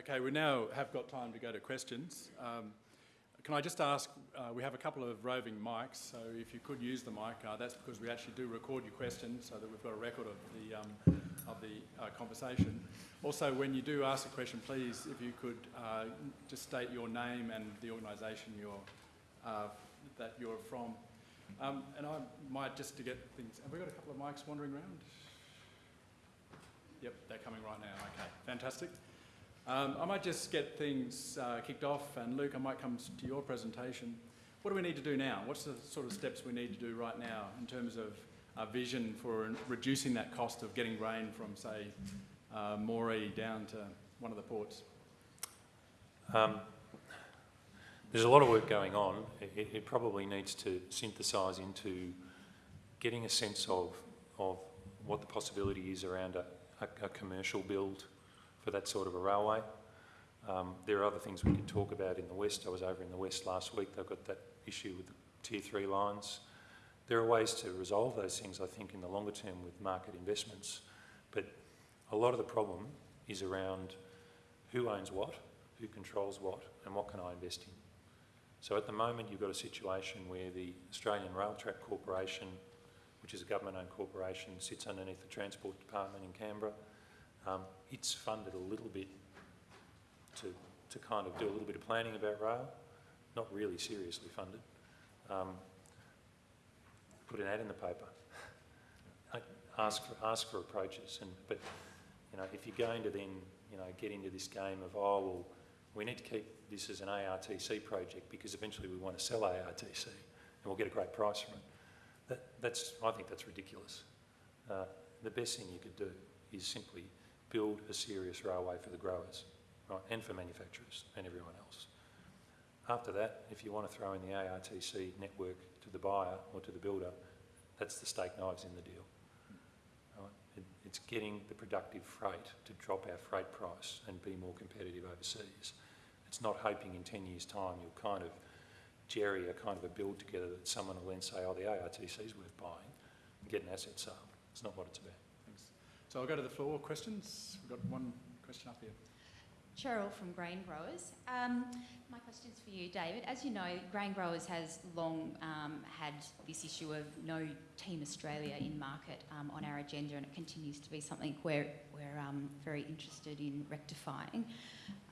Okay, we now have got time to go to questions. Um, can I just ask, uh, we have a couple of roving mics, so if you could use the mic, uh, that's because we actually do record your questions so that we've got a record of the, um, of the uh, conversation. Also, when you do ask a question, please, if you could uh, just state your name and the organisation you're, uh, that you're from. Um, and I might, just to get things, have we got a couple of mics wandering around? Yep, they're coming right now. Okay, fantastic. Um, I might just get things uh, kicked off, and Luke, I might come to your presentation. What do we need to do now? What's the sort of steps we need to do right now in terms of our vision for reducing that cost of getting grain from, say, uh, Moree down to one of the ports? Um, there's a lot of work going on. It, it probably needs to synthesise into getting a sense of, of what the possibility is around a, a, a commercial build for that sort of a railway. Um, there are other things we can talk about in the west. I was over in the west last week. They've got that issue with the tier three lines. There are ways to resolve those things, I think, in the longer term with market investments. But a lot of the problem is around who owns what, who controls what, and what can I invest in. So at the moment, you've got a situation where the Australian Rail Track Corporation, which is a government-owned corporation, sits underneath the Transport Department in Canberra. Um, it's funded a little bit to, to kind of do a little bit of planning about rail, not really seriously funded. Um, put an ad in the paper, ask for, ask for approaches, and but you know if you're going to then you know get into this game of oh well we need to keep this as an ARTC project because eventually we want to sell ARTC and we'll get a great price from it. That, that's I think that's ridiculous. Uh, the best thing you could do is simply build a serious railway for the growers, right, and for manufacturers and everyone else. After that, if you want to throw in the ARTC network to the buyer or to the builder, that's the steak knives in the deal. Right? It, it's getting the productive freight to drop our freight price and be more competitive overseas. It's not hoping in 10 years' time you'll kind of jerry a kind of a build together that someone will then say, oh, the ARTC is worth buying and get an asset sale. It's not what it's about. So I'll go to the floor. Questions? We've got one question up here. Cheryl from Grain Growers. Um, my is for you, David. As you know, Grain Growers has long um, had this issue of no Team Australia in market um, on our agenda, and it continues to be something we're, we're um, very interested in rectifying.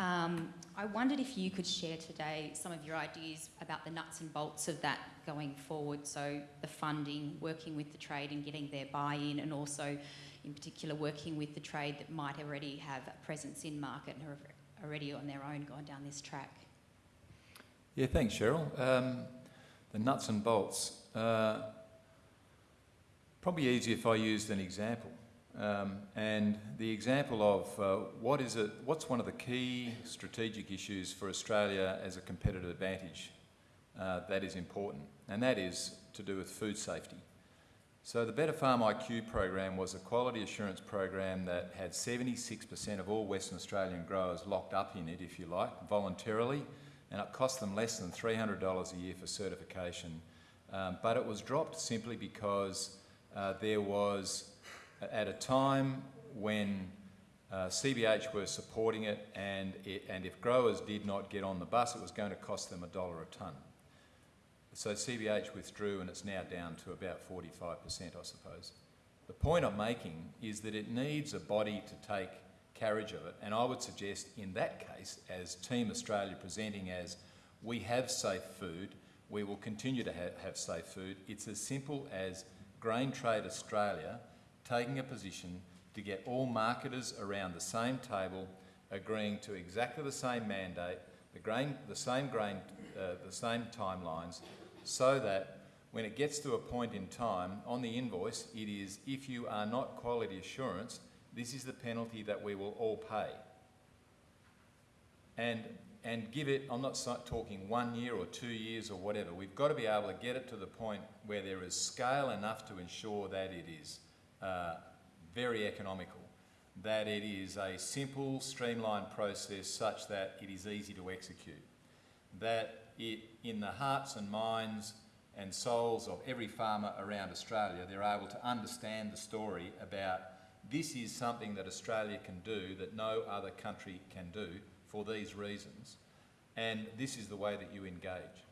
Um, I wondered if you could share today some of your ideas about the nuts and bolts of that going forward. So the funding, working with the trade and getting their buy-in, and also in particular working with the trade that might already have a presence in market and are already on their own gone down this track? Yeah, thanks, Cheryl. Um, the nuts and bolts. Uh, probably easier if I used an example. Um, and the example of uh, what is it, what's one of the key strategic issues for Australia as a competitive advantage uh, that is important, and that is to do with food safety. So the Better Farm IQ program was a quality assurance program that had 76% of all Western Australian growers locked up in it, if you like, voluntarily, and it cost them less than $300 a year for certification. Um, but it was dropped simply because uh, there was, at a time when uh, CBH were supporting it and, it, and if growers did not get on the bus, it was going to cost them a dollar a tonne. So CBH withdrew and it's now down to about 45%, I suppose. The point I'm making is that it needs a body to take carriage of it, and I would suggest in that case, as Team Australia presenting as we have safe food, we will continue to ha have safe food. It's as simple as Grain Trade Australia taking a position to get all marketers around the same table agreeing to exactly the same mandate, the, grain, the same grain, uh, the same timelines, so that when it gets to a point in time on the invoice, it is if you are not quality assurance, this is the penalty that we will all pay. And, and give it, I'm not talking one year or two years or whatever, we've got to be able to get it to the point where there is scale enough to ensure that it is uh, very economical, that it is a simple, streamlined process such that it is easy to execute, that it, in the hearts and minds and souls of every farmer around Australia, they're able to understand the story about this is something that Australia can do that no other country can do for these reasons, and this is the way that you engage.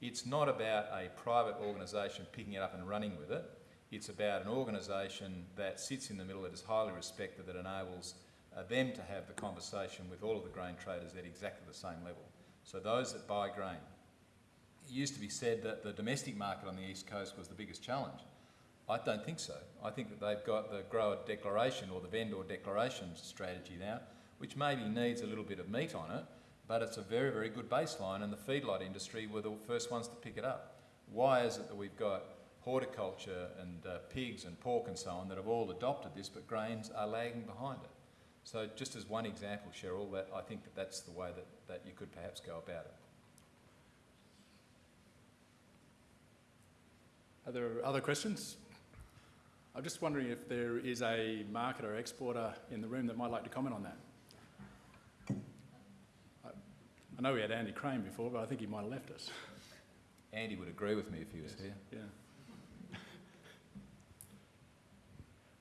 It's not about a private organisation picking it up and running with it. It's about an organisation that sits in the middle, that is highly respected, that enables uh, them to have the conversation with all of the grain traders at exactly the same level. So those that buy grain. Used to be said that the domestic market on the East Coast was the biggest challenge. I don't think so. I think that they've got the grower declaration or the vendor declaration strategy now, which maybe needs a little bit of meat on it, but it's a very, very good baseline and the feedlot industry were the first ones to pick it up. Why is it that we've got horticulture and uh, pigs and pork and so on that have all adopted this, but grains are lagging behind it? So just as one example, Cheryl, that I think that that's the way that, that you could perhaps go about it. Are there other questions? I'm just wondering if there is a marketer or exporter in the room that might like to comment on that. I, I know we had Andy Crane before, but I think he might have left us. Andy would agree with me if he was here. Yeah.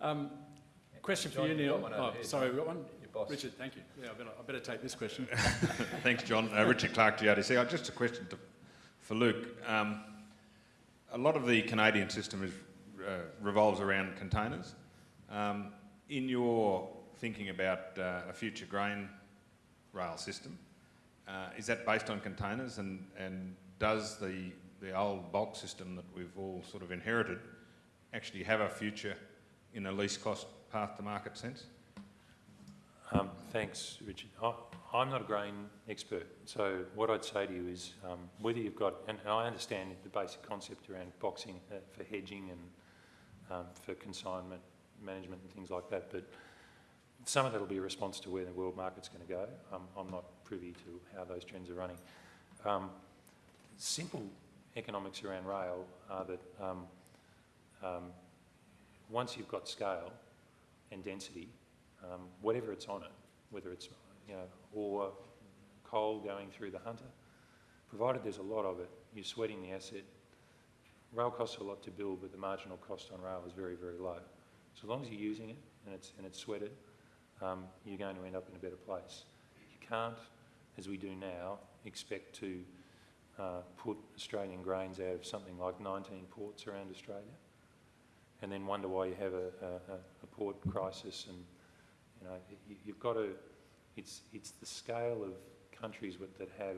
Um, question for John, you, you've Neil. got one over Oh, here. sorry, we've got one. Your boss. Richard, thank you. Yeah, I better, I better take this question. Thanks, John. Uh, Richard Clark, GRDC. Uh, just a question to, for Luke. Um, a lot of the Canadian system is, uh, revolves around containers. Um, in your thinking about uh, a future grain rail system, uh, is that based on containers and, and does the, the old bulk system that we've all sort of inherited actually have a future in a least cost path to market sense? Um, thanks, Richard. I, I'm not a grain expert, so what I'd say to you is um, whether you've got, and, and I understand the basic concept around boxing uh, for hedging and um, for consignment management and things like that, but some of that will be a response to where the world market's going to go. Um, I'm not privy to how those trends are running. Um, simple economics around rail are that um, um, once you've got scale and density, whatever it's on it, whether it's you know ore, coal going through the hunter, provided there's a lot of it, you're sweating the asset. Rail costs a lot to build, but the marginal cost on rail is very, very low. So as long as you're using it and it's and it's sweated, um, you're going to end up in a better place. You can't, as we do now, expect to uh, put Australian grains out of something like 19 ports around Australia, and then wonder why you have a, a, a port crisis and you know, you, you've got to, it's, it's the scale of countries with, that have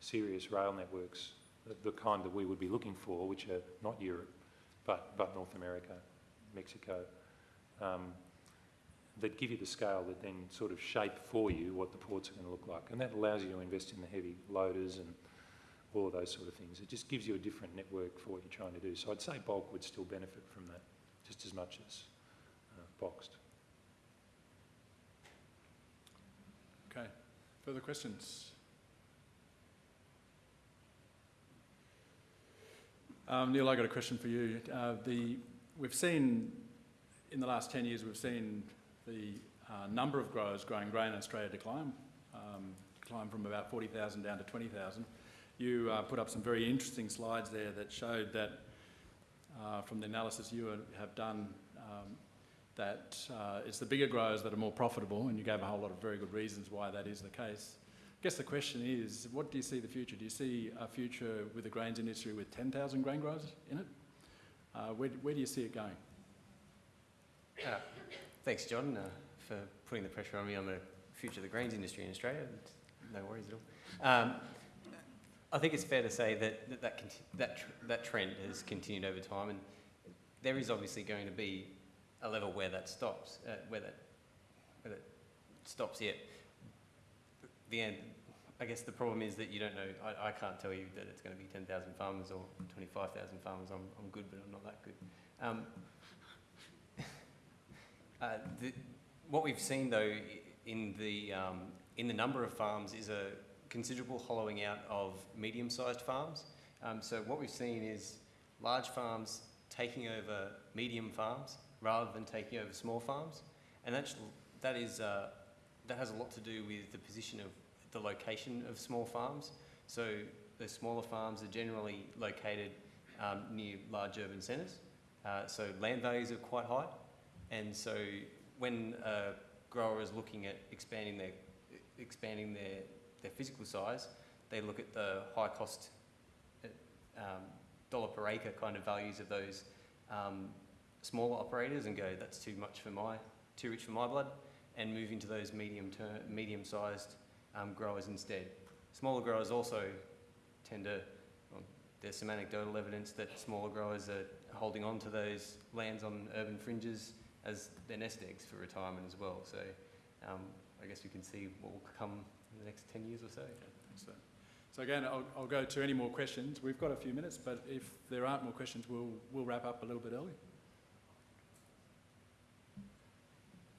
serious rail networks, the, the kind that we would be looking for, which are not Europe, but, but North America, Mexico, um, that give you the scale that then sort of shape for you what the ports are going to look like. And that allows you to invest in the heavy loaders and all of those sort of things. It just gives you a different network for what you're trying to do. So I'd say bulk would still benefit from that just as much as uh, boxed. Okay. Further questions? Um, Neil, I got a question for you. Uh, the, we've seen, in the last 10 years, we've seen the uh, number of growers growing grain in Australia decline, um, decline from about 40,000 down to 20,000. You uh, put up some very interesting slides there that showed that, uh, from the analysis you have done, um, that uh, it's the bigger growers that are more profitable, and you gave a whole lot of very good reasons why that is the case. I guess the question is, what do you see the future? Do you see a future with the grains industry with 10,000 grain growers in it? Uh, where, where do you see it going? Uh, thanks, John, uh, for putting the pressure on me on the future of the grains industry in Australia. No worries at all. Um, I think it's fair to say that that, that, that, tr- that trend has continued over time, and there is obviously going to be a level where that stops, uh, where that where that stops yet. The end. I guess the problem is that you don't know. I, I can't tell you that it's going to be 10,000 farmers or 25,000 farmers. I'm, I'm good, but I'm not that good. Um, uh, the, what we've seen, though, in the, um, in the number of farms is a considerable hollowing out of medium-sized farms. Um, so what we've seen is large farms taking over medium farms rather than taking over small farms, and that's, that is uh, that has a lot to do with the position of the location of small farms. So the smaller farms are generally located um, near large urban centres, uh, so land values are quite high, and so when a grower is looking at expanding their expanding their, their physical size, they look at the high cost, uh, um, dollar per acre kind of values of those um, smaller operators and go, that's too much for my, too rich for my blood, and move into those medium term, medium sized um, growers instead. Smaller growers also tend to, well, there's some anecdotal evidence that smaller growers are holding on to those lands on urban fringes as their nest eggs for retirement as well. So um, I guess we can see what will come in the next 10 years or so. So, so again, I'll, I'll go to any more questions. We've got a few minutes, but if there aren't more questions, we'll, we'll wrap up a little bit early.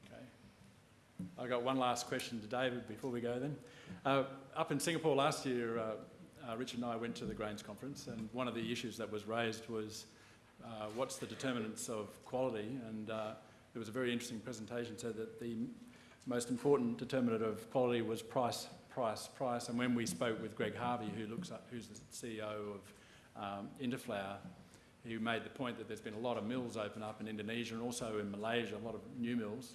Okay. I've got one last question to David before we go then. Uh, up in Singapore last year, uh, uh, Richard and I went to the Grains Conference and one of the issues that was raised was uh, what's the determinants of quality and uh, there was a very interesting presentation said that the most important determinant of quality was price, price, price. And when we spoke with Greg Harvey, who looks up, who's the CEO of um, Interflour, he made the point that there's been a lot of mills open up in Indonesia and also in Malaysia, a lot of new mills,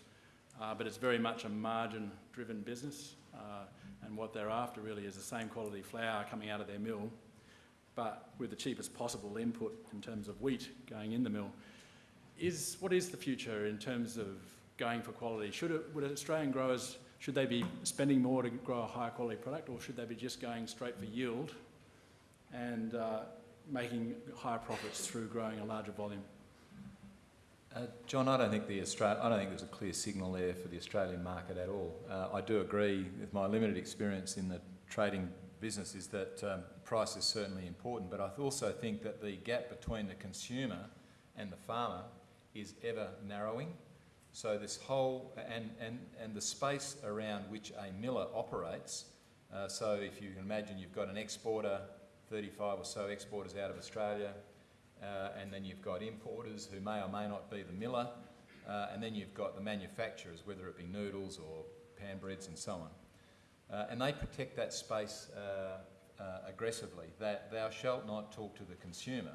uh, but it's very much a margin-driven business. Uh, and what they're after really is the same quality flour coming out of their mill, but with the cheapest possible input in terms of wheat going in the mill. Is what is the future in terms of going for quality? Should it, would Australian growers should they be spending more to grow a higher quality product, or should they be just going straight for yield and uh, making higher profits through growing a larger volume? Uh, John, I don't think the I don't think there's a clear signal there for the Australian market at all. Uh, I do agree with my limited experience in the trading business is that um, price is certainly important, but I also think that the gap between the consumer and the farmer is ever narrowing. So this whole, and, and, and the space around which a miller operates, uh, so if you can imagine you've got an exporter, 35 or so exporters out of Australia, uh, and then you've got importers who may or may not be the miller, uh, and then you've got the manufacturers, whether it be noodles or pan breads and so on. Uh, and they protect that space uh, uh, aggressively, that thou shalt not talk to the consumer.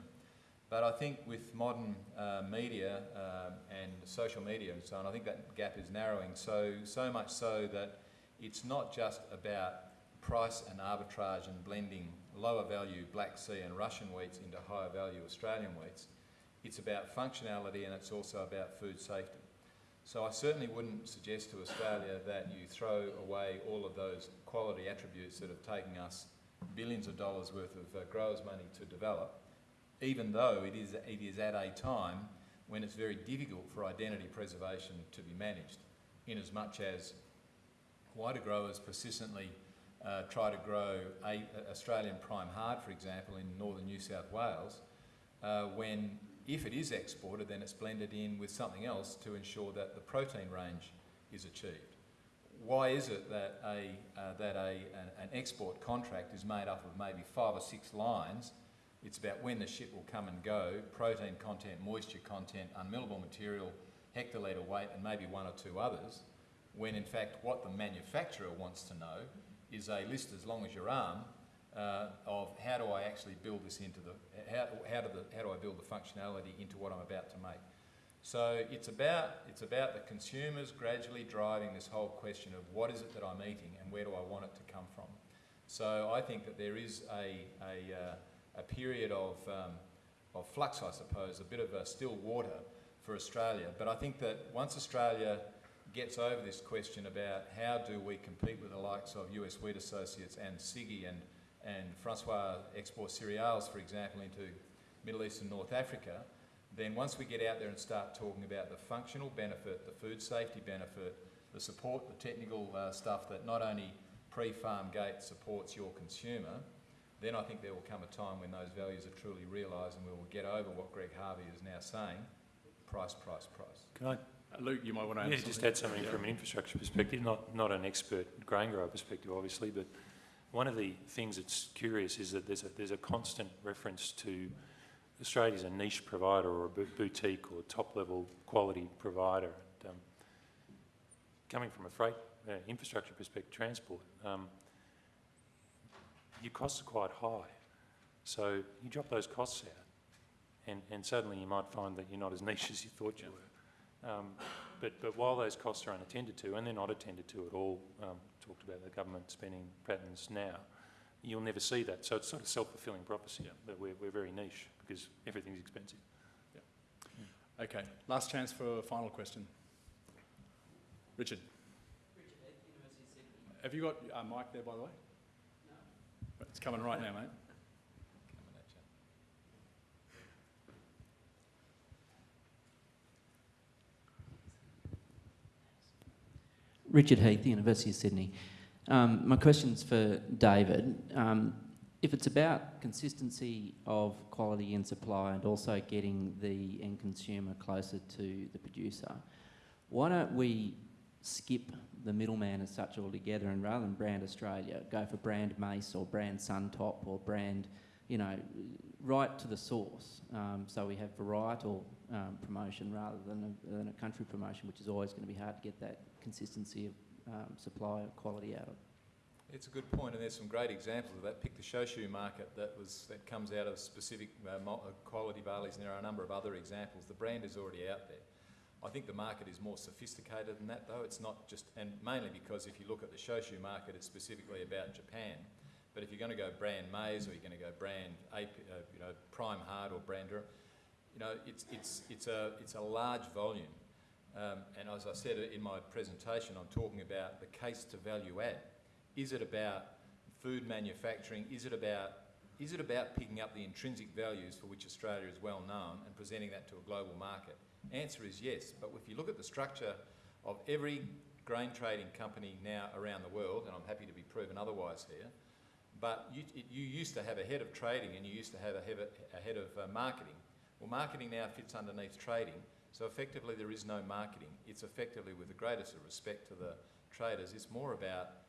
But I think with modern uh, media um, and social media and so on, I think that gap is narrowing so, so much so that it's not just about price and arbitrage and blending lower value Black Sea and Russian wheats into higher value Australian wheats. It's about functionality and it's also about food safety. So I certainly wouldn't suggest to Australia that you throw away all of those quality attributes that have taken us billions of dollars worth of uh, growers' money to develop even though it is, it is at a time when it's very difficult for identity preservation to be managed, in as much as why do growers persistently uh, try to grow a, Australian prime hard, for example, in northern New South Wales, uh, when if it is exported, then it's blended in with something else to ensure that the protein range is achieved. Why is it that, a, uh, that a, an, an export contract is made up of maybe five or six lines it's about when the ship will come and go, protein content, moisture content, unmillable material, hectolitre weight, and maybe one or two others, when in fact what the manufacturer wants to know is a list as long as your arm uh, of how do I actually build this into the, how, how, do the, how do I build the functionality into what I'm about to make. So it's about, it's about the consumers gradually driving this whole question of what is it that I'm eating and where do I want it to come from. So I think that there is a, a uh, a period of, um, of flux, I suppose, a bit of a still water for Australia. But I think that once Australia gets over this question about how do we compete with the likes of US Wheat Associates and CIGI and, and France Export Cereals, for example, into Middle East and North Africa, then once we get out there and start talking about the functional benefit, the food safety benefit, the support, the technical uh, stuff that not only pre-farm gate supports your consumer, then I think there will come a time when those values are truly realised and we will get over what Greg Harvey is now saying, price, price, price. Can I Luke, you might want to add yeah, something. just add something Yeah. from an infrastructure perspective, not, not an expert grain grower perspective, obviously, but one of the things that's curious is that there's a, there's a constant reference to Australia as a niche provider or a boutique or top-level quality provider. And, um, coming from a freight uh, infrastructure perspective, transport, um, your costs are quite high. So you drop those costs out, and, and suddenly you might find that you're not as niche as you thought you were. Um, but, but while those costs are unattended to, and they're not attended to at all um, talked about the government spending patterns now, you'll never see that. So it's sort of self-fulfilling prophecy, but we're, we're very niche because everything's expensive. Okay, last chance for a final question. Richard? Have you got a mic there, by the way? No. It's coming right now, mate. Coming at you. Richard Heath, University of Sydney. Um, my question's for David. Um, if it's about consistency of quality and supply and also getting the end consumer closer to the producer, why don't we skip the middleman as such altogether and rather than brand Australia, go for brand Mace or brand Suntop or brand, you know, right to the source. Um, so we have varietal um, promotion rather than a, than a country promotion, which is always going to be hard to get that consistency of um, supply of quality out of. It's a good point, and there's some great examples of that. Pick the Shochu market that was that comes out of specific uh, uh, quality barleys, and there are a number of other examples. The brand is already out there. I think the market is more sophisticated than that, though. It's not just, and mainly because if you look at the Shochu market, it's specifically about Japan. But if you're going to go brand Mace, or you're going to go brand, AP, uh, you know, prime hard or brander, you know, it's it's it's a it's a large volume. Um, and as I said in my presentation, I'm talking about the case to value add. Is it about food manufacturing? Is it about is it about picking up the intrinsic values for which Australia is well known and presenting that to a global market? Answer is yes. But if you look at the structure of every grain trading company now around the world, and I'm happy to be proven otherwise here, but you, it, you used to have a head of trading and you used to have a head of, a head of uh, marketing. Well, marketing now fits underneath trading, so effectively there is no marketing. It's effectively, with the greatest of respect to the traders, it's more about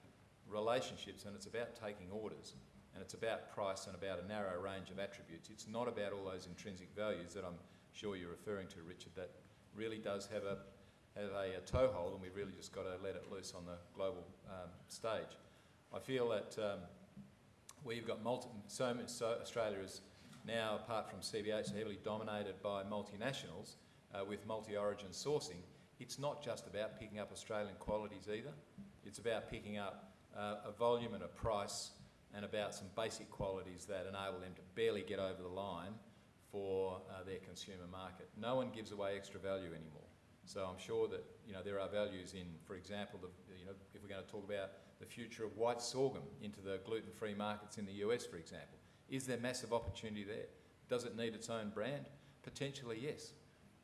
relationships and it's about taking orders and it's about price and about a narrow range of attributes. It's not about all those intrinsic values that I'm sure you're referring to, Richard, that really does have a, have a, a toehold and we've really just got to let it loose on the global um, stage. I feel that um, we've got multi, so, much, so Australia is now, apart from CBH, heavily dominated by multinationals uh, with multi-origin sourcing. It's not just about picking up Australian qualities either. It's about picking up uh, a volume and a price and about some basic qualities that enable them to barely get over the line for uh, their consumer market. No one gives away extra value anymore. So I'm sure that you know there are values in, for example, the, you know if we're going to talk about the future of white sorghum into the gluten-free markets in the US, for example, is there massive opportunity there? Does it need its own brand? Potentially, yes.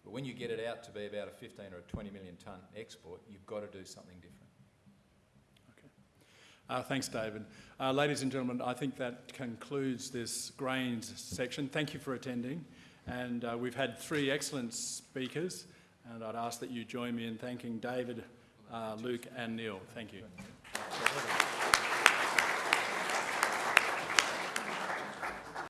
But when you get it out to be about a 15 or a 20 million tonne export, you've got to do something different. Uh, thanks, David. Uh, ladies and gentlemen, I think that concludes this grains section. Thank you for attending. And uh, we've had three excellent speakers, and I'd ask that you join me in thanking David, uh, Luke, and Neil. Thank you. Thank you.